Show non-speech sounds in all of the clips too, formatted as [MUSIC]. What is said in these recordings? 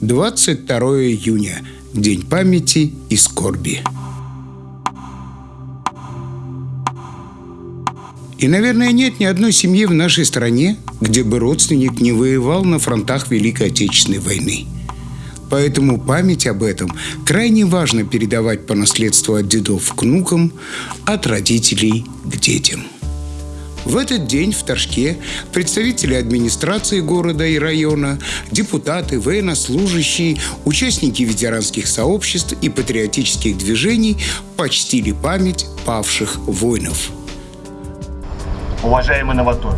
22 июня – День памяти и скорби. И, наверное, нет ни одной семьи в нашей стране, где бы родственник не воевал на фронтах Великой Отечественной войны. Поэтому память об этом крайне важно передавать по наследству от дедов к внукам, от родителей к детям. В этот день в Торжке представители администрации города и района, депутаты, военнослужащие, участники ветеранских сообществ и патриотических движений почтили память павших воинов. Уважаемые новаторы,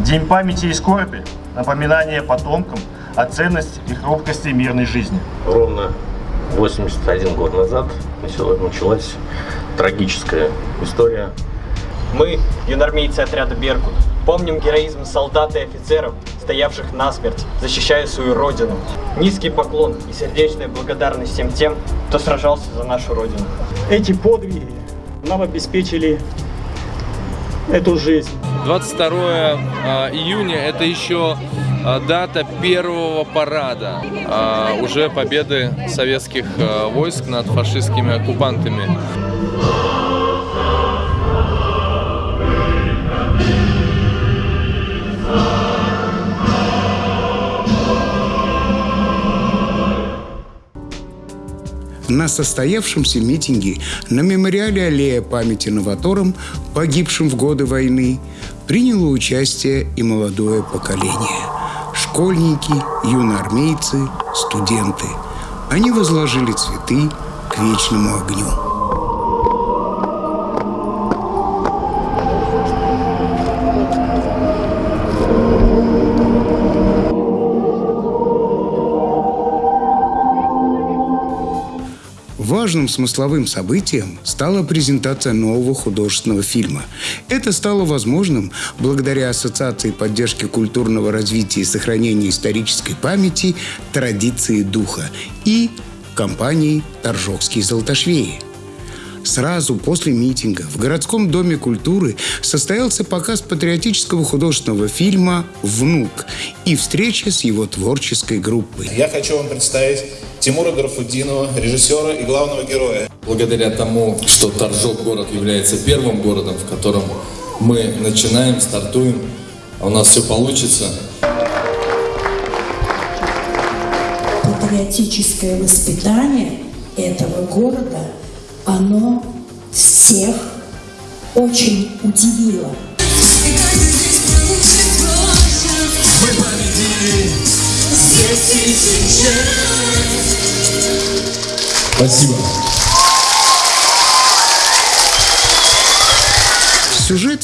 День памяти и скорби – напоминание потомкам о ценности и хрупкости мирной жизни. Ровно 81 год назад началась трагическая история мы, юнормейцы отряда «Беркут», помним героизм солдат и офицеров, стоявших насмерть, защищая свою родину. Низкий поклон и сердечная благодарность всем тем, кто сражался за нашу родину. Эти подвиги нам обеспечили эту жизнь. 22 а, июня – это еще а, дата первого парада а, уже победы советских войск над фашистскими оккупантами. На состоявшемся митинге на мемориале аллея памяти новаторам, погибшим в годы войны, приняло участие и молодое поколение. Школьники, юноармейцы, студенты. Они возложили цветы к вечному огню. Важным смысловым событием стала презентация нового художественного фильма. Это стало возможным благодаря Ассоциации поддержки культурного развития и сохранения исторической памяти «Традиции духа» и компании «Торжокские золотошвеи». Сразу после митинга в городском доме культуры состоялся показ патриотического художественного фильма «Внук» и встреча с его творческой группой. Я хочу вам представить Тимура Гарфудинова, режиссера и главного героя. Благодаря тому, что Торжок город является первым городом, в котором мы начинаем, стартуем, а у нас все получится. Патриотическое воспитание этого города – оно всех очень удивило. Спасибо.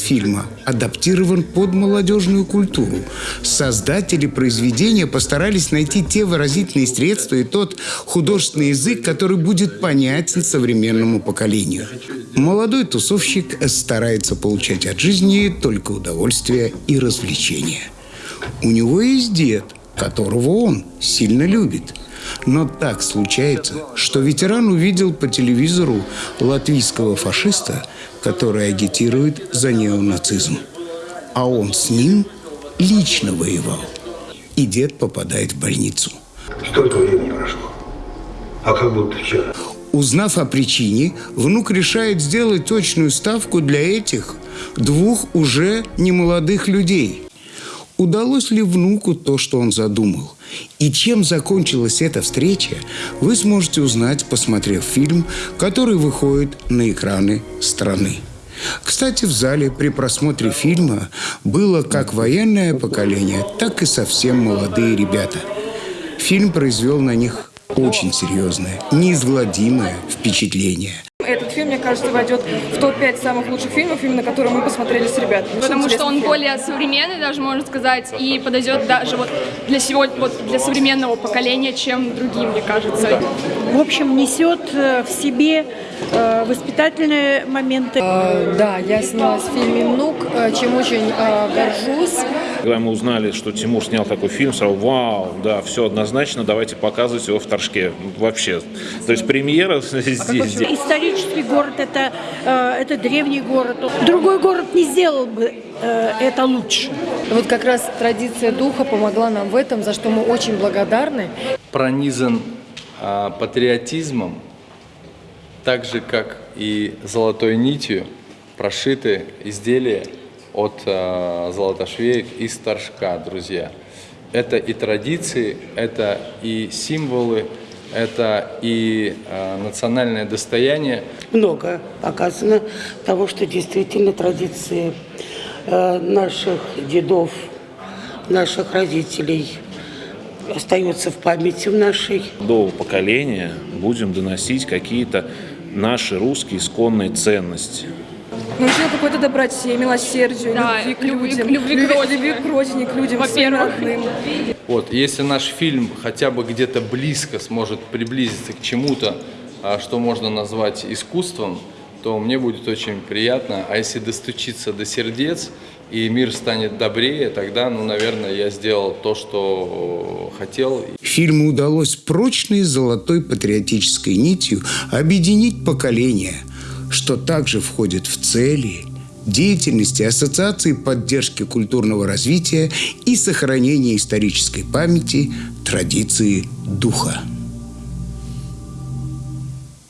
Фильма адаптирован под молодежную культуру. Создатели произведения постарались найти те выразительные средства и тот художественный язык, который будет понятен современному поколению. Молодой тусовщик старается получать от жизни только удовольствие и развлечения. У него есть дед, которого он сильно любит. Но так случается, что ветеран увидел по телевизору латвийского фашиста – который агитирует за неонацизм. А он с ним лично воевал. И дед попадает в больницу. Столько времени прошло. А как будто вчера. Узнав о причине, внук решает сделать точную ставку для этих двух уже немолодых людей. Удалось ли внуку то, что он задумал? И чем закончилась эта встреча, вы сможете узнать, посмотрев фильм, который выходит на экраны страны. Кстати, в зале при просмотре фильма было как военное поколение, так и совсем молодые ребята. Фильм произвел на них очень серьезное, неизгладимое впечатление – фильм, мне кажется, войдет в топ-5 самых лучших фильмов, именно которые мы посмотрели с ребятами. Потому что он фильм. более современный, даже можно сказать, и подойдет даже вот для сегодня, вот для современного поколения, чем другие, мне кажется. В общем, несет э, в себе э, воспитательные моменты. Э, да, я снялась в фильме «Внук», чем очень э, горжусь. Когда мы узнали, что Тимур снял такой фильм, сразу вау, да, все однозначно, давайте показывать его в Торжке. Вообще. То есть премьера [LAUGHS] здесь. Исторически исторический город, это, э, это древний город. Другой город не сделал бы э, это лучше. Вот как раз традиция духа помогла нам в этом, за что мы очень благодарны. Пронизан а, патриотизмом, так же, как и золотой нитью прошиты изделия от а, золотошвеек из торжка, друзья. Это и традиции, это и символы, это и э, национальное достояние. Много показано того, что действительно традиции э, наших дедов, наших родителей остаются в памяти в нашей. До поколения будем доносить какие-то наши русские исконные ценности. Научила какой-то доброте, милосердию, Да, любви к любви- людям, любви к родине. любви к родине, к людям, своим родным. Вот, если наш фильм хотя бы где-то близко сможет приблизиться к чему-то, а, что можно назвать искусством, то мне будет очень приятно. А если достучиться до сердец и мир станет добрее, тогда, ну, наверное, я сделал то, что хотел. Фильму удалось прочной золотой патриотической нитью объединить поколения, что также входит в цели деятельности Ассоциации поддержки культурного развития и сохранения исторической памяти традиции духа.